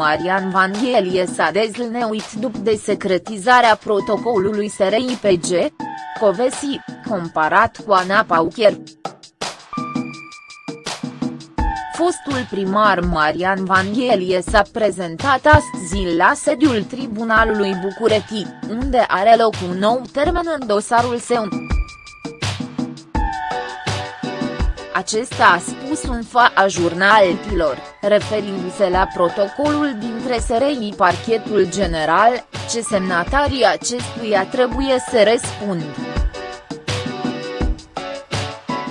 Marian Vanghelie s-a dezlneuit după desecretizarea protocolului SRIPG? Covesi, comparat cu Ana Paucher. Fostul primar Marian Vanghelie s-a prezentat astăzi la sediul Tribunalului București, unde are loc un nou termen în dosarul său. Acesta a spus un fa a jurnalilor, referindu-se la protocolul dintre SRI Parchetul General, ce semnatarii acestuia trebuie să răspund.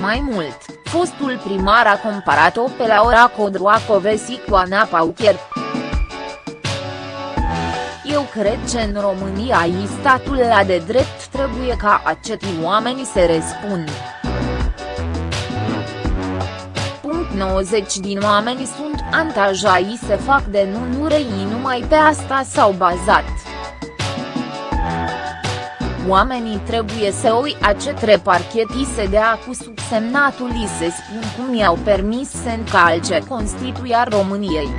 Mai mult, fostul primar a comparat-o pe Laura Codroacovesi cu Ana Paucher. Eu cred că în România i statul la de drept trebuie ca acetii oameni să răspundă. Din oameni sunt antajai să fac denunțuri numai pe asta s-au bazat. Oamenii trebuie să oi acetre parchetii se dea cu subsemnatul i se spun cum i-au permis să încalce Constituția României.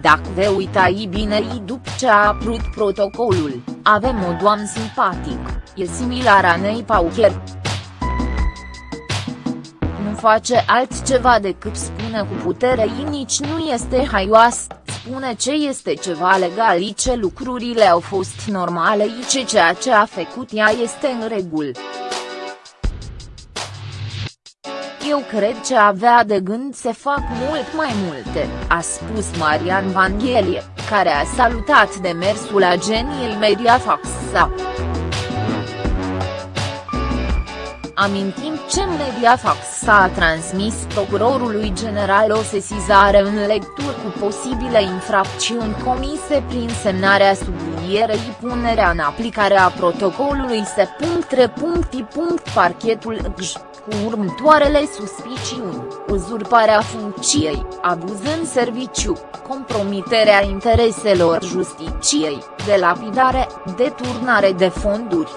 Dacă vă uitai bine după ce a apărut protocolul, avem o doamnă simpatic, e similar a Nei Paucher face altceva decât spune cu putere ei nici nu este haioasă, spune ce este ceva legal și ce lucrurile au fost normale și ce ceea ce a făcut ea este în regulă. Eu cred că avea de gând să fac mult mai multe, a spus Marian Vanghelie, care a salutat demersul ageniei Mediafax-sa. Amintim ce Mediafax s-a transmis procurorului general o sesizare în lectură cu posibile infracțiuni comise prin semnarea sublinierei punerea în aplicare a protocolului S.3. Parchetul GJ, cu următoarele suspiciuni, uzurparea funcției, abuz în serviciu, compromiterea intereselor justiciei, delapidare, deturnare de fonduri.